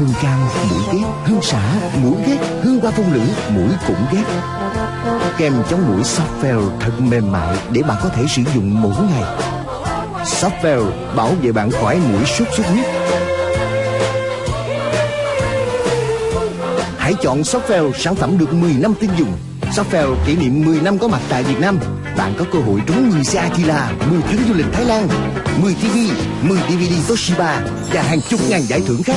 Hương cam, mũi ghét Hương xả, mũi ghét Hương hoa phong lửng, mũi cũng ghét. Kem chống mũi Softgel thật mềm mại Để bạn có thể sử dụng mỗi ngày. Softgel bảo vệ bạn khỏi mũi sốt xuất huyết. Hãy chọn Softgel sản phẩm được 10 năm tin dùng. Softgel kỷ niệm 10 năm có mặt tại Việt Nam. Bạn có cơ hội trúng 10 xe Akira 10 chuyến du lịch Thái Lan 10 TV, 10 DVD Toshiba Và hàng chục ngàn giải thưởng khác.